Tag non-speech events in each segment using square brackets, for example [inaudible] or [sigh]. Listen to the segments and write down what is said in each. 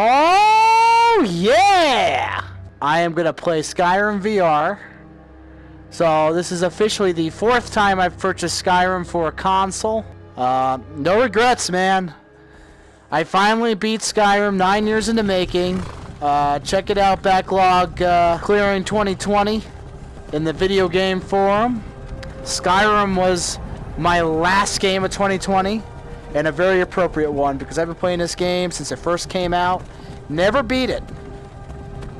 Oh, yeah! I am going to play Skyrim VR. So, this is officially the fourth time I've purchased Skyrim for a console. Uh, no regrets, man. I finally beat Skyrim nine years in the making. Uh, check it out, backlog uh, clearing 2020 in the video game forum. Skyrim was my last game of 2020 and a very appropriate one because I've been playing this game since it first came out. Never beat it.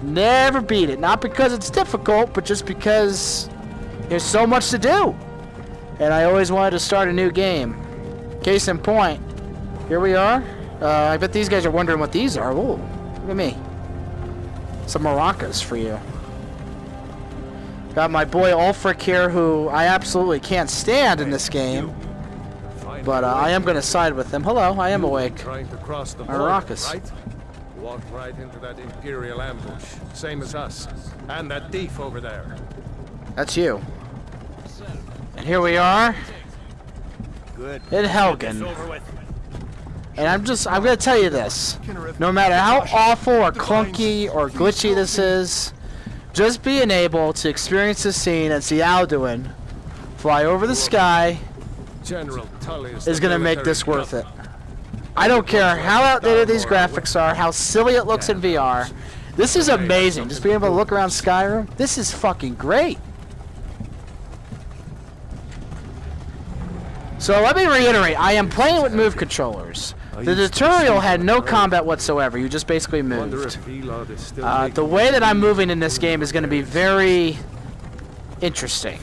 Never beat it. Not because it's difficult, but just because there's so much to do. And I always wanted to start a new game. Case in point, here we are. Uh, I bet these guys are wondering what these are. Ooh, look at me. Some maracas for you. Got my boy Ulfric here, who I absolutely can't stand in this game. But uh, I am going to side with him. Hello, I am awake. Trying to cross the Maracas. border, right? Walked right into that Imperial ambush, same as us. And that thief over there. That's you. And here we are Good. in Helgen. And I'm just, I'm going to tell you this. No matter how awful or clunky or glitchy this is, just being able to experience this scene and see Alduin fly over the sky General Tullius is going to make this worth it. I don't care how outdated these graphics are, how silly it looks in VR. This is amazing. Just being able to look around Skyrim. This is fucking great. So let me reiterate, I am playing with move controllers. The tutorial had no combat whatsoever. You just basically moved. if Elod is still Uh, the way that I'm moving in this game is going to be very interesting.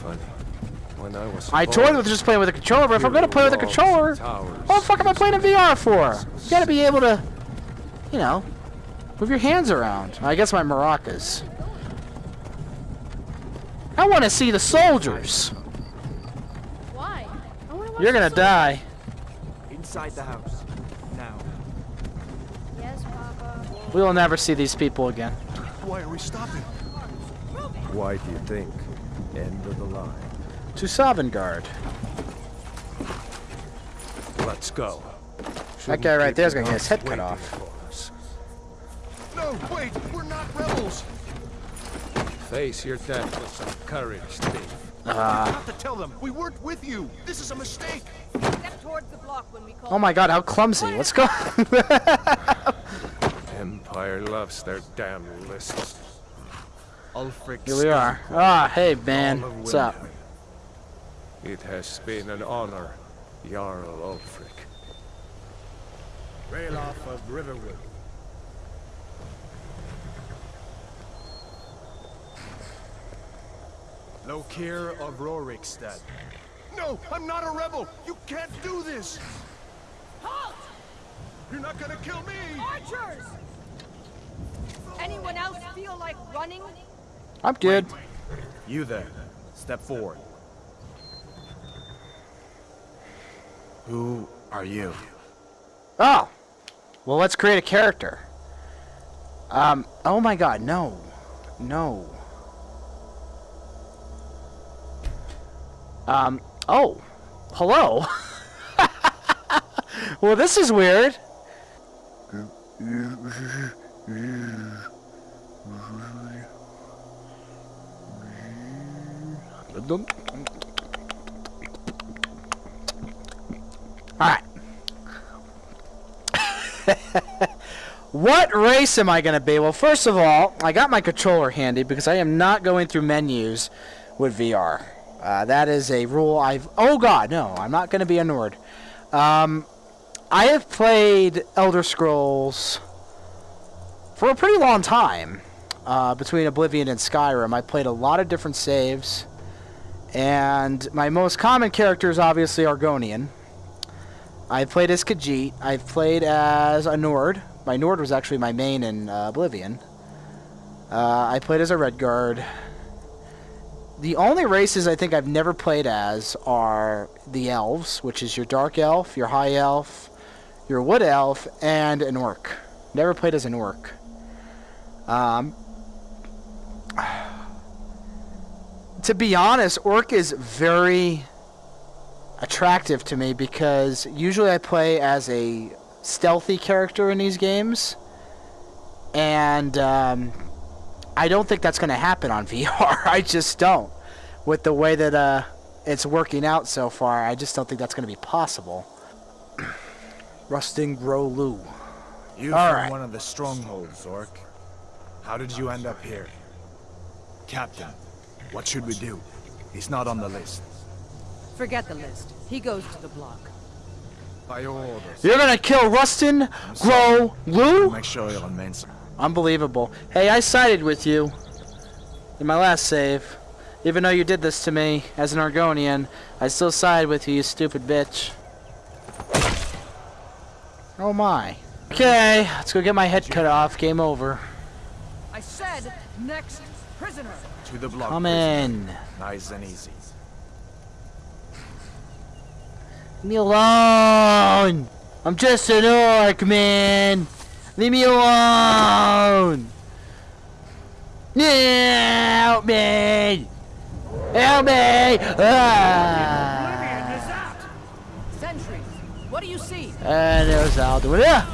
Funny. When I was I toyed with just playing with a controller, but if I'm going to play with a controller, what the fuck am I playing in VR for? You gotta be able to, you know, move your hands around. I guess my maracas. I want to see the soldiers. Why? I wanna watch You're gonna die. Inside the house. Now. Yes, Papa. We will never see these people again. Why are we stopping? Why do you think? End of the line. To Sovngarde. Let's go. That guy right there's gonna get his head cut off. No, wait, we're not rebels. Face your death with some courage, thief. Uh, have to tell them we weren't with you. This is a mistake. Step towards the block when we call. oh my god, how clumsy. Let's go. [laughs] Empire loves their damn lists. Ulfric. Here we are. Ah, hey man. What's up? It has been an honor, Jarl Ulfric. Ralof of Riverwood. Lokir of Rorikstad. No, I'm not a rebel. You can't do this. Halt! You're not gonna kill me. Archers! Anyone else feel like running? I'm good. You there. Step forward. Who are you? Oh. Well, let's create a character. Um, oh my god, no. No. Um, oh. Hello. [laughs] well, this is weird. [laughs] Alright. What race am I going to be? Well, first of all, I got my controller handy because I am not going through menus with VR. Uh, that is a rule I've... Oh, God, no. I'm not going to be a Nord. Um, I have played Elder Scrolls for a pretty long time. Uh, between Oblivion and Skyrim, I played a lot of different saves. And my most common character is obviously Argonian. I've played as Khajiit. I've played as a Nord. My Nord was actually my main in uh, Oblivion. Uh, I played as a Redguard. The only races I think I've never played as are the Elves, which is your Dark Elf, your High Elf, your Wood Elf, and an Orc. Never played as an Orc. Um, [sighs] to be honest, Orc is very attractive to me because usually I play as a stealthy character in these games. and um, I don't think that's going to happen on [laughs] VR. I just don't. With the way that uh, it's working out so far, I just don't think that's going to be possible. [clears throat] Rusting Rolu. You All from right. one of the strongholds, Orc. How did you end up here? Captain, what should we do? He's not on the list. Forget the list. He goes to the block. By your orders. You're going to kill Rustin Grow Lu? Make sure you're on Mensa. Unbelievable. Hey, I sided with you in my last save. Even though you did this to me as an Argonian, I still side with you, you stupid bitch. Oh my. Okay, let's go get my head cut off. Game over. I said next prisoner. To the block. Come prisoner. in. Nice and easy. Leave me alone! I'm just an orc, man! Leave me alone! Yeah, help me! Help me! Ah! Sentries. What do you see? And there's Alduin. Yeah!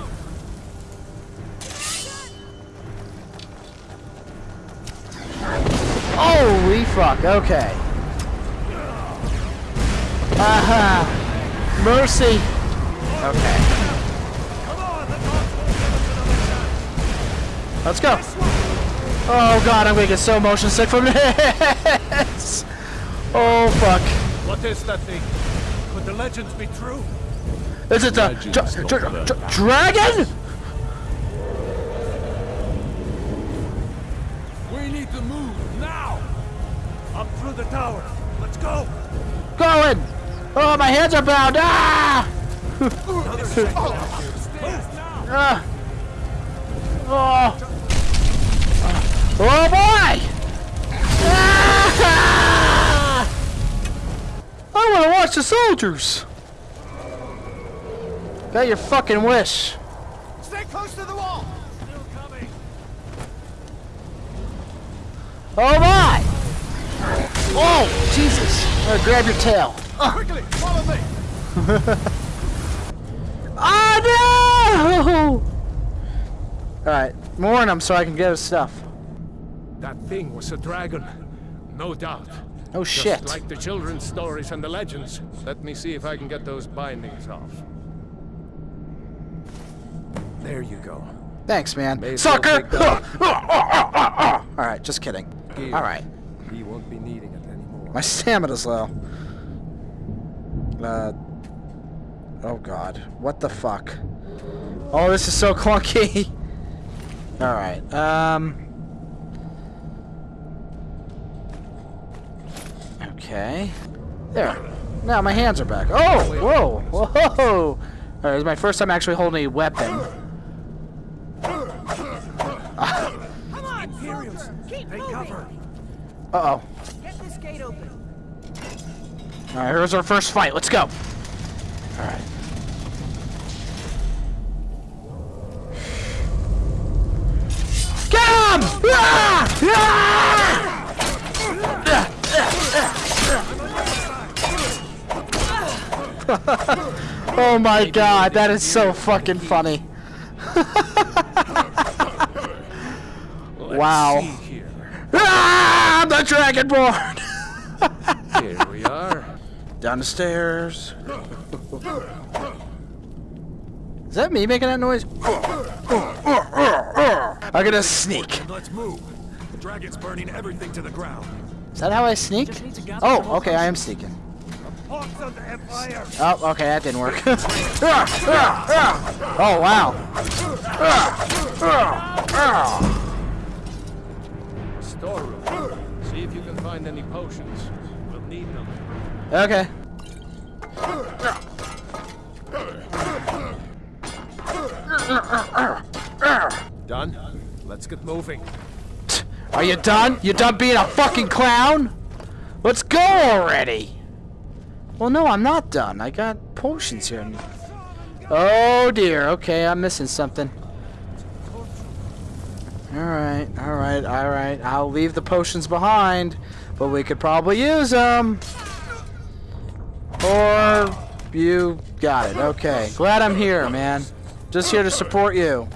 Holy fuck, okay. Aha! Mercy! Okay. Let's go! Oh god, I'm gonna get so motion sick from [laughs] this! Oh fuck. What is that thing? Could the legends be true? Is it the dra- dra- dra- dragon? We need to move now! Up through the tower. Let's go! Going! Oh, my hands are bound! Ah! [laughs] Ah! Oh! Oh boy! Ah! I want to watch the soldiers. Got your fucking wish. Stay close to the wall! Still coming. Oh my! Oh, Jesus! I'm gonna grab your tail. Quickly, follow me! [laughs] Oh no! Alright, warn him so I can get his stuff. That thing was a dragon. No doubt. Oh Just shit. like the children's stories and the legends. Let me see if I can get those bindings off. There you go. Thanks, man. May Sucker! [laughs] Alright, just kidding. Alright, He won't be needing it anymore. my stamina's low. Uh. Oh god. What the fuck? Oh, this is so [laughs] clunky. Alright, um. Okay. There. Now my hands are back. Oh! Whoa! Whoa! Alright, it's my first time actually holding a weapon. Come on, Imperials. Keep moving. Alright, here's our first fight. Let's go. Alright. Get him! Ah! [laughs] Ah! oh my god, that is so fucking funny. [laughs] wow. Ah, I'm the Dragonborn! Here we are. Down the stairs. Is that me making that noise? I'm gonna sneak. Let's move. The dragon's burning everything to the ground. Is that how I sneak? Oh, okay, I am sneaking. Hawks of the Empire! Oh, okay, that didn't work. [laughs] oh, wow. Storeroom. See if you can find any potions. We'll need them. Okay. Done? Let's get moving. Are you done? You done being a fucking clown? Let's go already. Well, no, I'm not done. I got potions here. Oh dear. Okay, I'm missing something. Alright, alright, alright. I'll leave the potions behind, but we could probably use them. Or you got it. Okay. Glad I'm here, man. Just here to support you.